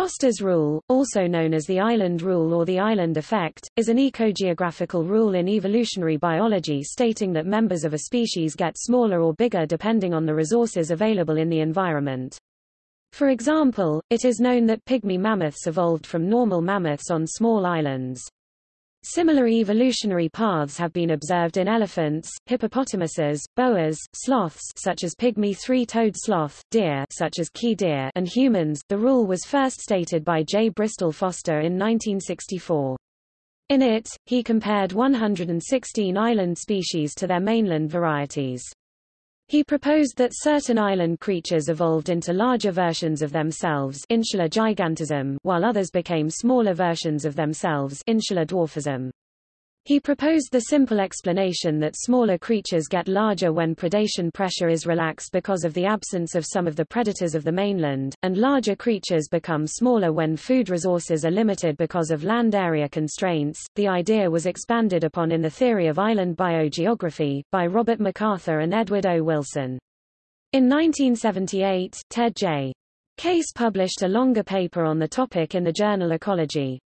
Foster's rule, also known as the island rule or the island effect, is an ecogeographical rule in evolutionary biology stating that members of a species get smaller or bigger depending on the resources available in the environment. For example, it is known that pygmy mammoths evolved from normal mammoths on small islands. Similar evolutionary paths have been observed in elephants, hippopotamuses, boas, sloths such as pygmy three-toed sloth, deer such as key deer and humans. The rule was first stated by J. Bristol Foster in 1964. In it, he compared 116 island species to their mainland varieties. He proposed that certain island creatures evolved into larger versions of themselves insular gigantism while others became smaller versions of themselves insular dwarfism. He proposed the simple explanation that smaller creatures get larger when predation pressure is relaxed because of the absence of some of the predators of the mainland, and larger creatures become smaller when food resources are limited because of land area constraints. The idea was expanded upon in the theory of island biogeography, by Robert MacArthur and Edward O. Wilson. In 1978, Ted J. Case published a longer paper on the topic in the journal Ecology.